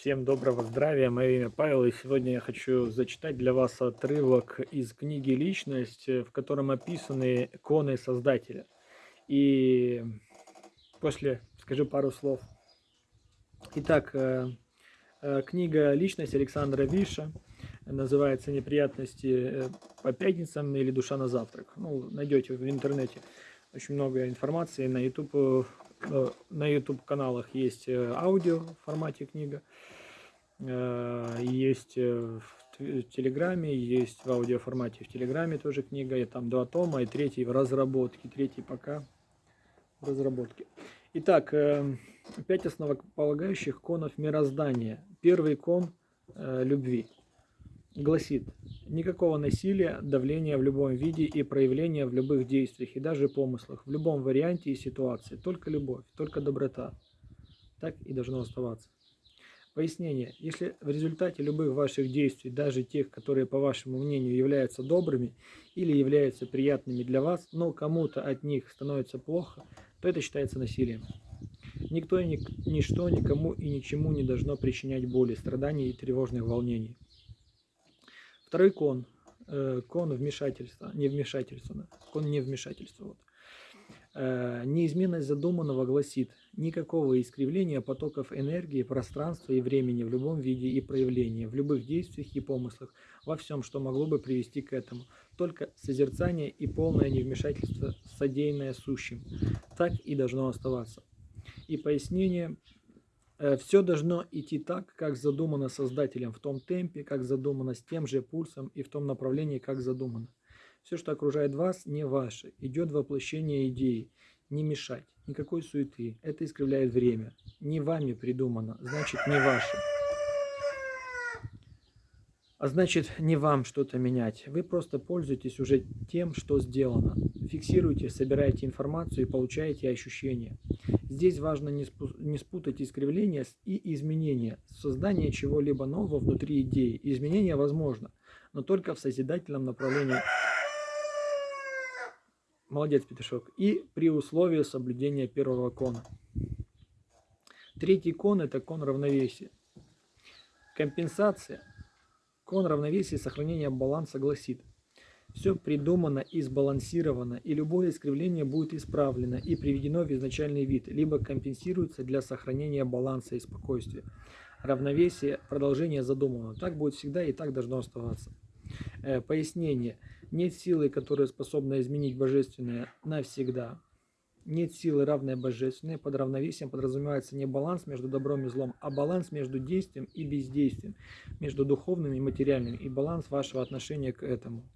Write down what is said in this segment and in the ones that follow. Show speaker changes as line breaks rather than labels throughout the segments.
Всем доброго здравия, мое имя Павел, и сегодня я хочу зачитать для вас отрывок из книги «Личность», в котором описаны иконы Создателя. И после скажу пару слов. Итак, э, э, книга «Личность» Александра Виша называется «Неприятности э, по пятницам» или «Душа на завтрак». Ну, найдете в интернете очень много информации на YouTube Э, на YouTube каналах есть э, аудио в формате книга, э, есть в Телеграме, есть в аудио формате в Телеграме тоже книга, и там два тома, и третий в разработке, третий пока в разработке. Итак, пять основополагающих конов мироздания. Первый кон любви гласит, никакого насилия, давления в любом виде и проявления в любых действиях и даже помыслах, в любом варианте и ситуации, только любовь, только доброта. Так и должно оставаться. Пояснение. Если в результате любых ваших действий, даже тех, которые, по вашему мнению, являются добрыми или являются приятными для вас, но кому-то от них становится плохо, то это считается насилием. Никто и ничто никому и ничему не должно причинять боли, страданий и тревожных волнений. Второй кон. Э, кон вмешательства. Не вмешательства. Кон не вмешательства. Вот. Э, неизменность задуманного гласит никакого искривления потоков энергии, пространства и времени в любом виде и проявлении, в любых действиях и помыслах, во всем, что могло бы привести к этому. Только созерцание и полное невмешательство, содеянное сущим. Так и должно оставаться. И пояснение Все должно идти так, как задумано Создателем, в том темпе, как задумано, с тем же пульсом и в том направлении, как задумано. Все, что окружает вас, не ваше. Идет воплощение идеи. Не мешать. Никакой суеты. Это искривляет время. Не вами придумано, значит не ваше. А значит, не вам что-то менять. Вы просто пользуетесь уже тем, что сделано. Фиксируйте, собираете информацию и получаете ощущения. Здесь важно не спутать искривления и изменения. Создание чего-либо нового внутри идеи. Изменение возможно, но только в созидательном направлении. Молодец, Петушок. И при условии соблюдения первого кона. Третий кон – это кон равновесия. Компенсация – Кон равновесия и сохранения баланса гласит, все придумано и сбалансировано, и любое искривление будет исправлено и приведено в изначальный вид, либо компенсируется для сохранения баланса и спокойствия. Равновесие, продолжение задуманного. Так будет всегда и так должно оставаться. Э, пояснение. Нет силы, которая способна изменить божественное навсегда. Нет силы, равной божественной. Под равновесием подразумевается не баланс между добром и злом, а баланс между действием и бездействием, между духовным и материальным, и баланс вашего отношения к этому.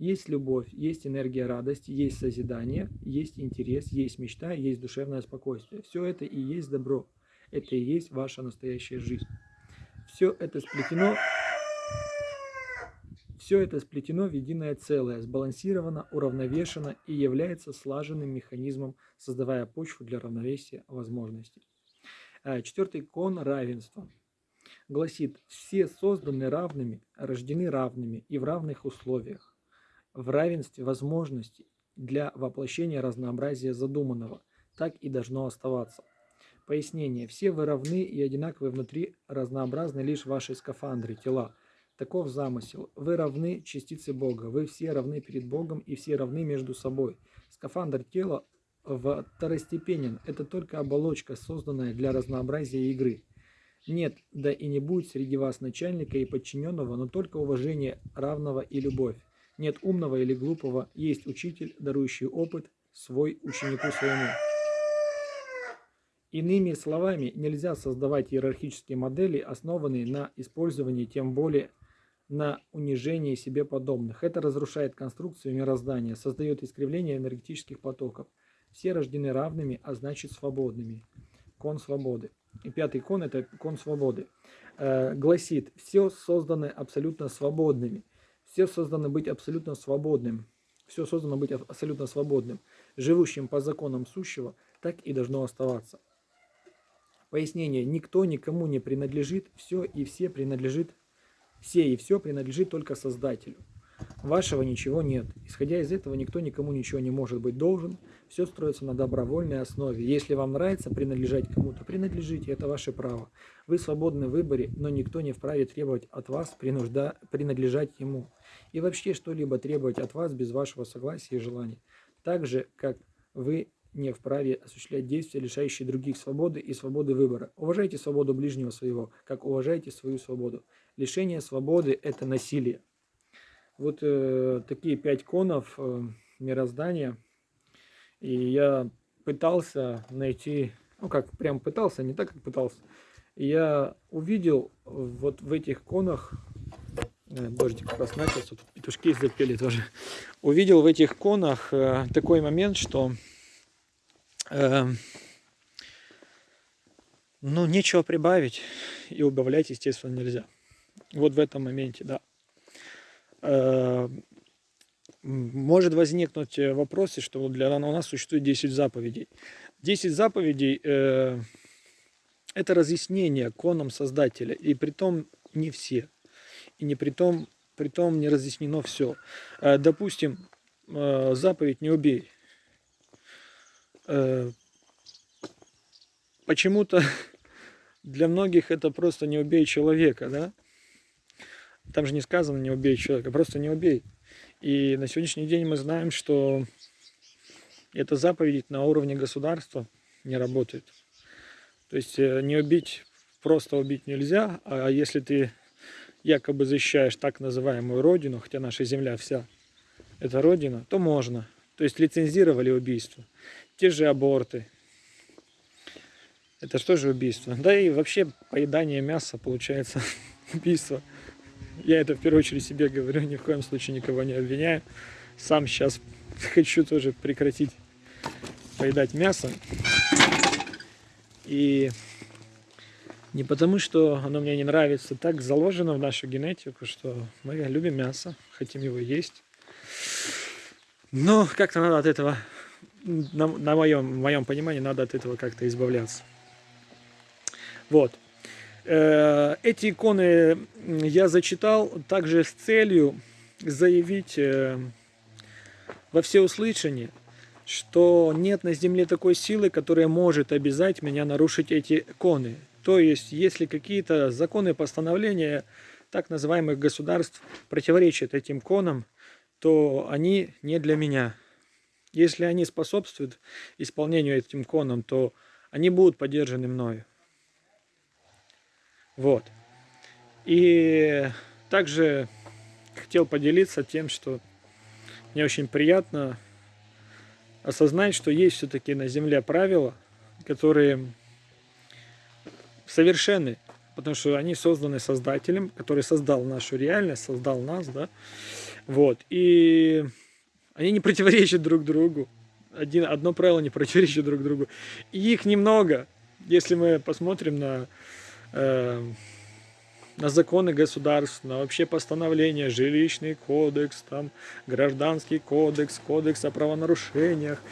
Есть любовь, есть энергия радости, есть созидание, есть интерес, есть мечта, есть душевное спокойствие. Все это и есть добро. Это и есть ваша настоящая жизнь. Все это сплетено все это сплетено в единое целое, сбалансировано, уравновешено и является слаженным механизмом, создавая почву для равновесия возможностей. А, четвертый кон равенства гласит, все созданы равными, рождены равными и в равных условиях, в равенстве возможностей для воплощения разнообразия задуманного. Так и должно оставаться. Пояснение. Все вы равны и одинаковы внутри, разнообразны лишь ваши скафандры, тела – Таков замысел. Вы равны частице Бога. Вы все равны перед Богом и все равны между собой. Скафандр тела второстепенен. Это только оболочка, созданная для разнообразия игры. Нет, да и не будет среди вас начальника и подчиненного, но только уважение равного и любовь. Нет умного или глупого, есть учитель, дарующий опыт свой ученику своему. Иными словами, нельзя создавать иерархические модели, основанные на использовании тем более на унижение себе подобных. Это разрушает конструкцию мироздания, создает искривление энергетических потоков. Все рождены равными, а значит свободными. Кон свободы. И пятый кон – это кон свободы. Э, гласит, все созданы абсолютно свободными. Все созданы быть абсолютно свободным. Все создано быть абсолютно свободным. Живущим по законам сущего, так и должно оставаться. Пояснение. Никто никому не принадлежит, все и все принадлежит все и все принадлежит только Создателю. Вашего ничего нет. Исходя из этого, никто никому ничего не может быть должен. Все строится на добровольной основе. Если вам нравится принадлежать кому-то, принадлежите, это ваше право. Вы свободны в выборе, но никто не вправе требовать от вас принужда... принадлежать ему. И вообще что-либо требовать от вас без вашего согласия и желания. Так же, как вы не вправе осуществлять действия, лишающие других свободы и свободы выбора. Уважайте свободу ближнего своего, как уважайте свою свободу. Лишение свободы – это насилие. Вот э, такие пять конов э, мироздания. И я пытался найти, ну как, прям пытался, не так, как пытался. И я увидел вот в этих конах, э, дождик как тут петушки запели тоже. Увидел в этих конах э, такой момент, что Эм, ну, нечего прибавить и убавлять, естественно, нельзя. Вот в этом моменте, да. Эм, может возникнуть э, вопрос, что для у нас существует 10 заповедей. 10 заповедей э, это разъяснение коном Создателя, и при том не все, и не при том, при том не разъяснено все. Э, допустим, э, заповедь «не убей», Э, почему-то для многих это просто не убей человека, да? Там же не сказано не убей человека, просто не убей. И на сегодняшний день мы знаем, что эта заповедь на уровне государства не работает. То есть э, не убить, просто убить нельзя, а если ты якобы защищаешь так называемую родину, хотя наша земля вся это родина, то можно. То есть лицензировали убийство те же аборты. Это что же убийство? Да и вообще поедание мяса получается убийство. Я это в первую очередь себе говорю, ни в коем случае никого не обвиняю. Сам сейчас хочу тоже прекратить поедать мясо. И не потому, что оно мне не нравится, так заложено в нашу генетику, что мы любим мясо, хотим его есть. Но как-то надо от этого на, на моем, моем понимании надо от этого как-то избавляться. Вот. Э, эти иконы я зачитал также с целью заявить э, во всеуслышание, что нет на земле такой силы, которая может обязать меня нарушить эти иконы. То есть, если какие-то законы постановления так называемых государств противоречат этим конам, то они не для меня. Если они способствуют исполнению этим коном, то они будут поддержаны мною. Вот. И также хотел поделиться тем, что мне очень приятно осознать, что есть все-таки на Земле правила, которые совершенны, потому что они созданы Создателем, который создал нашу реальность, создал нас, да, вот, и они не противоречат друг другу. Один, одно правило не противоречит друг другу. И их немного. Если мы посмотрим на, на законы государств, на вообще постановления, жилищный кодекс, там, гражданский кодекс, кодекс о правонарушениях.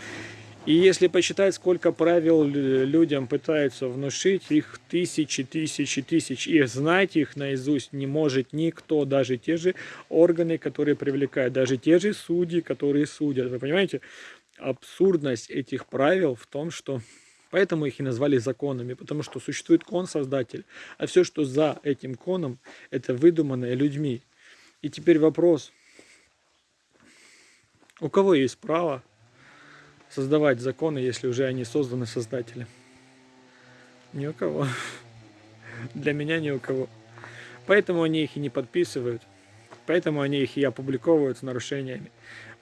И если посчитать, сколько правил людям пытаются внушить, их тысячи, тысячи, тысячи, и знать их наизусть не может никто, даже те же органы, которые привлекают, даже те же судьи, которые судят. Вы понимаете, абсурдность этих правил в том, что Поэтому их и назвали законами, потому что существует кон-создатель, а все, что за этим коном, это выдуманное людьми. И теперь вопрос, у кого есть право создавать законы, если уже они созданы создателем? Ни у кого. Для меня ни у кого. Поэтому они их и не подписывают. Поэтому они их и опубликовывают с нарушениями.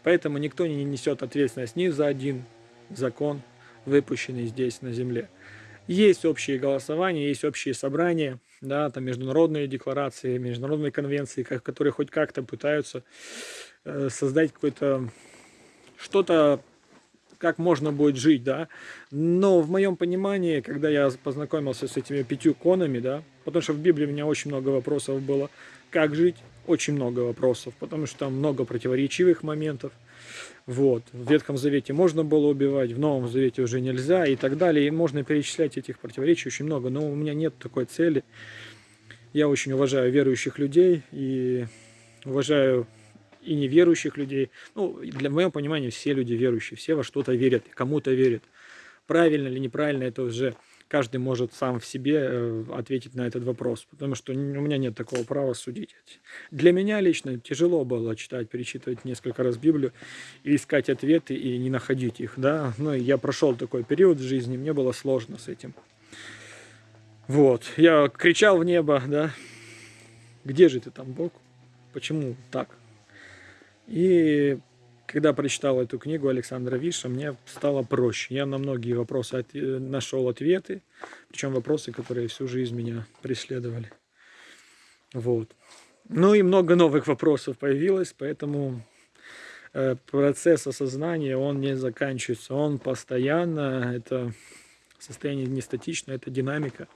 Поэтому никто не несет ответственность ни за один закон, выпущенный здесь на земле. Есть общие голосования, есть общие собрания, да, там международные декларации, международные конвенции, которые хоть как-то пытаются э, создать какое-то что-то как можно будет жить, да. Но в моем понимании, когда я познакомился с этими пятью конами, да, потому что в Библии у меня очень много вопросов было, как жить, очень много вопросов, потому что там много противоречивых моментов. Вот. В Ветхом Завете можно было убивать, в Новом Завете уже нельзя и так далее. И можно перечислять этих противоречий очень много, но у меня нет такой цели. Я очень уважаю верующих людей и уважаю и неверующих людей. Ну, для моего понимания, все люди верующие, все во что-то верят, кому-то верят. Правильно или неправильно, это уже каждый может сам в себе э, ответить на этот вопрос, потому что у меня нет такого права судить. Для меня лично тяжело было читать, перечитывать несколько раз Библию и искать ответы и не находить их, да. Ну, я прошел такой период в жизни, мне было сложно с этим. Вот, я кричал в небо, да, где же ты там, Бог? Почему так? И когда прочитал эту книгу Александра Виша, мне стало проще. Я на многие вопросы от... нашел ответы, причем вопросы, которые всю жизнь меня преследовали. Вот. Ну и много новых вопросов появилось, поэтому э, процесс осознания, он не заканчивается, он постоянно, это состояние не статично, это динамика.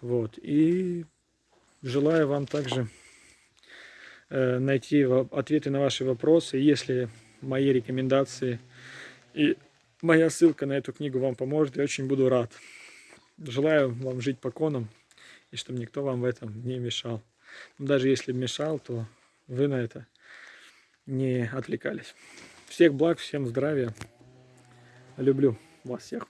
Вот. И желаю вам также э, найти ответы на ваши вопросы. Если мои рекомендации и моя ссылка на эту книгу вам поможет, я очень буду рад. Желаю вам жить по конам, и чтобы никто вам в этом не мешал. Но даже если мешал, то вы на это не отвлекались. Всех благ, всем здравия. Люблю вас всех.